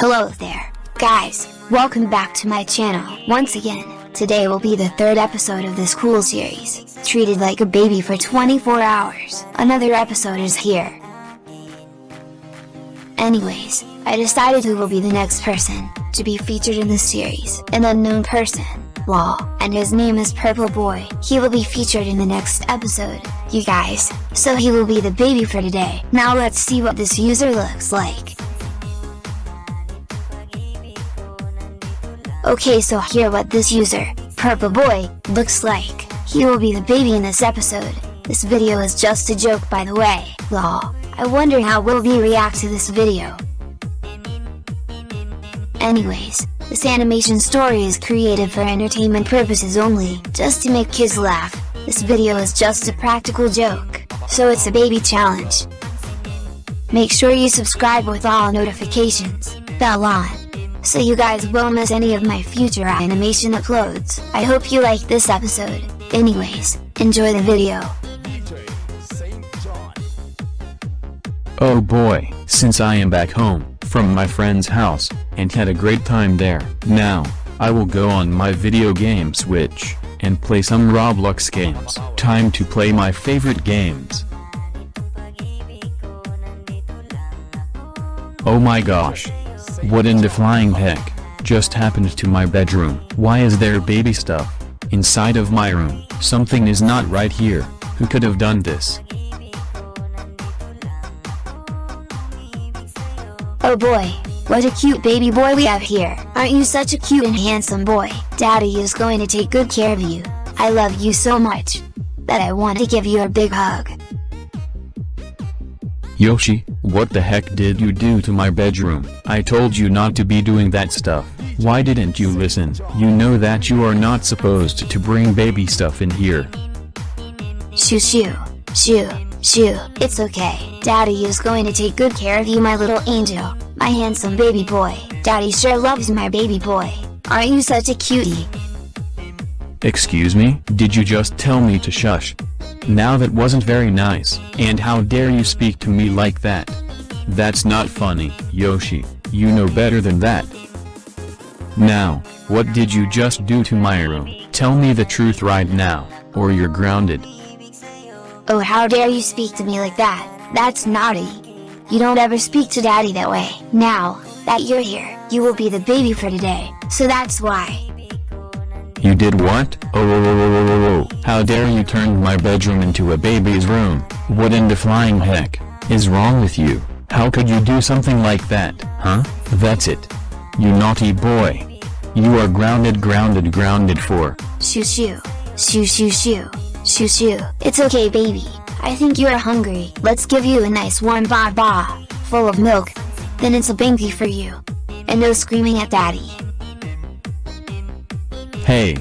Hello there, guys, welcome back to my channel. Once again, today will be the third episode of this cool series, treated like a baby for 24 hours. Another episode is here. Anyways, I decided who will be the next person, to be featured in this series, an unknown person, lol, and his name is Purple Boy. He will be featured in the next episode, you guys, so he will be the baby for today. Now let's see what this user looks like. Okay so here what this user, Purple Boy, looks like. He will be the baby in this episode. This video is just a joke by the way, lol. I wonder how will we react to this video. Anyways, this animation story is created for entertainment purposes only, just to make kids laugh. This video is just a practical joke, so it's a baby challenge. Make sure you subscribe with all notifications, bell on, so you guys won't miss any of my future animation uploads. I hope you like this episode. Anyways, enjoy the video. Oh boy, since I am back home, from my friend's house, and had a great time there, now, I will go on my video game switch, and play some Roblox games. Time to play my favorite games. Oh my gosh. What in the flying heck, just happened to my bedroom? Why is there baby stuff, inside of my room? Something is not right here, who could have done this? Oh boy, what a cute baby boy we have here. Aren't you such a cute and handsome boy? Daddy is going to take good care of you. I love you so much. That I want to give you a big hug. Yoshi, what the heck did you do to my bedroom? I told you not to be doing that stuff. Why didn't you listen? You know that you are not supposed to bring baby stuff in here. Shoo shoo, shoo, shoo. It's okay. Daddy is going to take good care of you my little angel. My handsome baby boy. Daddy sure loves my baby boy. Aren't you such a cutie? Excuse me? Did you just tell me to shush? Now that wasn't very nice, and how dare you speak to me like that? That's not funny, Yoshi, you know better than that. Now, what did you just do to my room? Tell me the truth right now, or you're grounded. Oh how dare you speak to me like that, that's naughty. You don't ever speak to daddy that way. Now, that you're here, you will be the baby for today, so that's why. You did what? Oh, oh, oh, oh, oh. How dare you turn my bedroom into a baby's room? What in the flying heck is wrong with you? How could you do something like that, huh? That's it. You naughty boy. You are grounded grounded grounded for. Shoo shoo, shoo shoo shoo, shoo shoo. It's okay baby, I think you're hungry. Let's give you a nice warm ba ba, full of milk. Then it's a binky for you. And no screaming at daddy. Hey!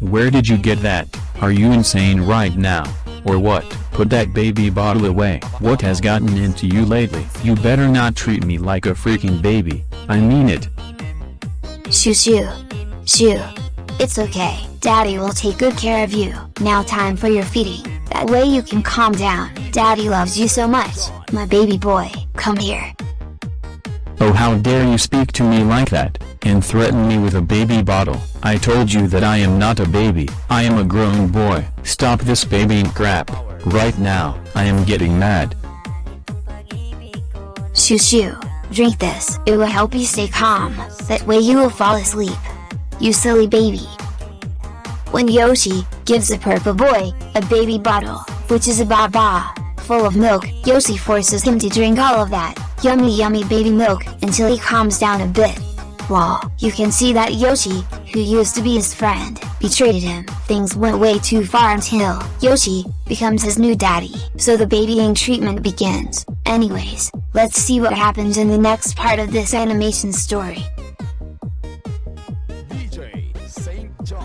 Where did you get that? Are you insane right now? Or what? Put that baby bottle away. What has gotten into you lately? You better not treat me like a freaking baby. I mean it. Shoo shoo, shoo. It's okay, daddy will take good care of you. Now time for your feeding. That way you can calm down. Daddy loves you so much, my baby boy. Come here. Oh how dare you speak to me like that, and threaten me with a baby bottle. I told you that I am not a baby. I am a grown boy. Stop this baby crap. Right now, I am getting mad. Shoo shoo. Drink this. It will help you stay calm. That way you will fall asleep. You silly baby. When Yoshi gives a purple boy a baby bottle, which is a baba, full of milk, Yoshi forces him to drink all of that yummy yummy baby milk until he calms down a bit. Wow, you can see that Yoshi, who used to be his friend, betrayed him. Things went way too far until Yoshi becomes his new daddy. So the babying treatment begins. Anyways, let's see what happens in the next part of this animation story.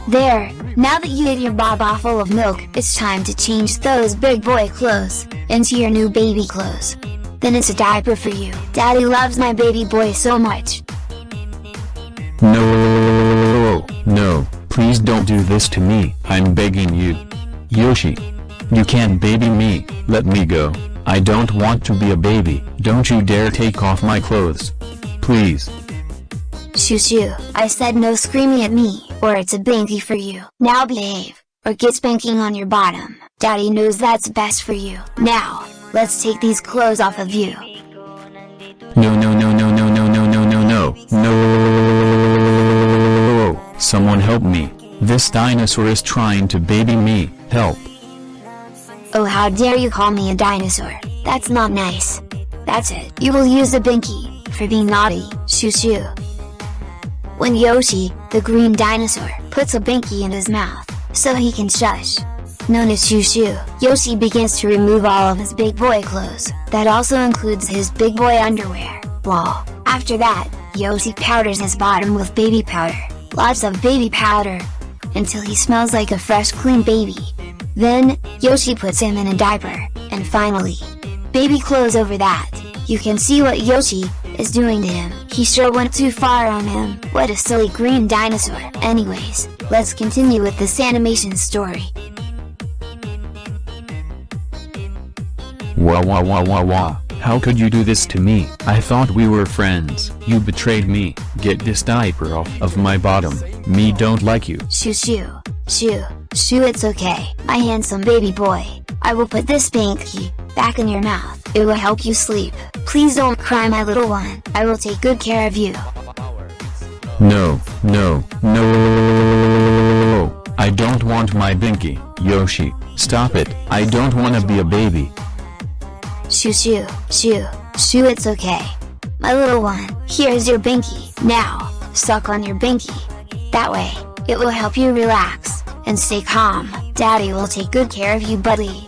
There, now that you ate your baba full of milk, it's time to change those big boy clothes into your new baby clothes. Then it's a diaper for you. Daddy loves my baby boy so much. No, please don't do this to me. I'm begging you. Yoshi. You can't baby me, let me go. I don't want to be a baby. Don't you dare take off my clothes. Please. Shoo shoo, I said no screaming at me, or it's a binky for you. Now behave, or get spanking on your bottom. Daddy knows that's best for you. Now, let's take these clothes off of you. No no no no no no no no no no no This dinosaur is trying to baby me, help. Oh how dare you call me a dinosaur, that's not nice. That's it, you will use the binky, for being naughty, shoo shoo. When Yoshi, the green dinosaur, puts a binky in his mouth, so he can shush. Known as Shoo Shoo, Yoshi begins to remove all of his big boy clothes, that also includes his big boy underwear, lol. After that, Yoshi powders his bottom with baby powder, lots of baby powder, until he smells like a fresh clean baby. Then, Yoshi puts him in a diaper, and finally, baby clothes over that. You can see what Yoshi is doing to him. He sure went too far on him. What a silly green dinosaur. Anyways, let's continue with this animation story. Wah wah wah wah wah. How could you do this to me? I thought we were friends. You betrayed me. Get this diaper off of my bottom. Me don't like you. Shoo shoo. Shoo. Shoo it's okay, my handsome baby boy. I will put this binky back in your mouth. It will help you sleep. Please don't cry my little one. I will take good care of you. No, no, no. I don't want my binky. Yoshi, stop it. I don't wanna be a baby. Shoo shoo, shoo, shoo it's okay. My little one, here's your binky. Now, suck on your binky. That way, it will help you relax, and stay calm. Daddy will take good care of you buddy.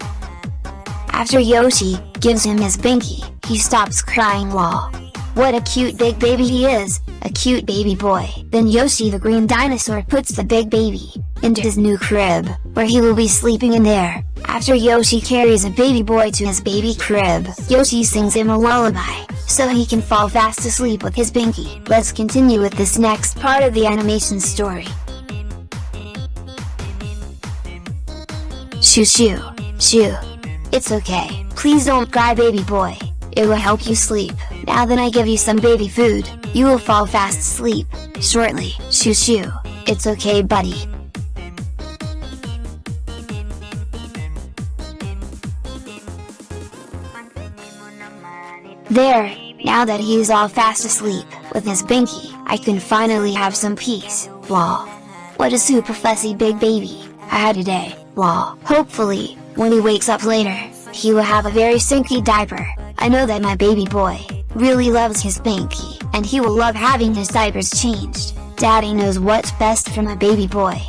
After Yoshi gives him his binky, he stops crying lol. What a cute big baby he is, a cute baby boy. Then Yoshi the green dinosaur puts the big baby into his new crib, where he will be sleeping in there. After Yoshi carries a baby boy to his baby crib, Yoshi sings him a lullaby, so he can fall fast asleep with his binky. Let's continue with this next part of the animation story. Shoo shoo, shoo. It's okay, please don't cry baby boy, it will help you sleep. Now that I give you some baby food, you will fall fast asleep, shortly. Shoo shoo, it's okay buddy. There, now that he is all fast asleep, with his binky, I can finally have some peace, lol. What a super fussy big baby, I had today, lol. Hopefully, when he wakes up later, he will have a very stinky diaper, I know that my baby boy, really loves his binky, and he will love having his diapers changed, daddy knows what's best for my baby boy.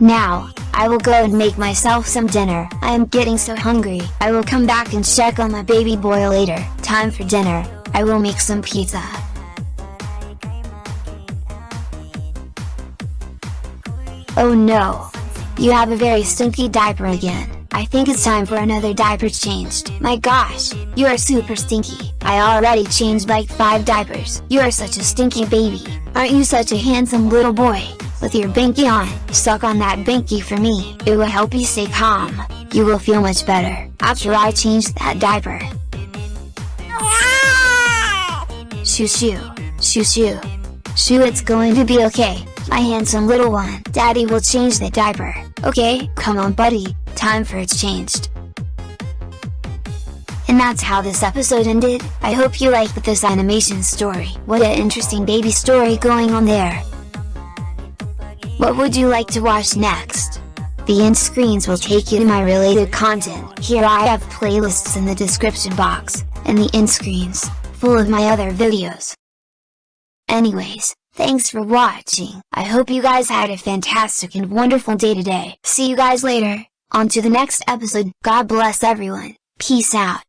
Now, I will go and make myself some dinner. I am getting so hungry. I will come back and check on my baby boy later. Time for dinner. I will make some pizza. Oh no! You have a very stinky diaper again. I think it's time for another diaper changed. My gosh, you are super stinky. I already changed like 5 diapers. You are such a stinky baby. Aren't you such a handsome little boy? With your binky on, suck on that binky for me. It will help you stay calm. You will feel much better after I change that diaper. Shoo shoo, shoo shoo. Shoo it's going to be okay, my handsome little one. Daddy will change the diaper. Okay, come on buddy, time for it's changed. And that's how this episode ended, I hope you liked this animation story. What an interesting baby story going on there. What would you like to watch next? The end screens will take you to my related content. Here I have playlists in the description box, and the end screens, full of my other videos. Anyways, thanks for watching. I hope you guys had a fantastic and wonderful day today. See you guys later, on to the next episode. God bless everyone. Peace out.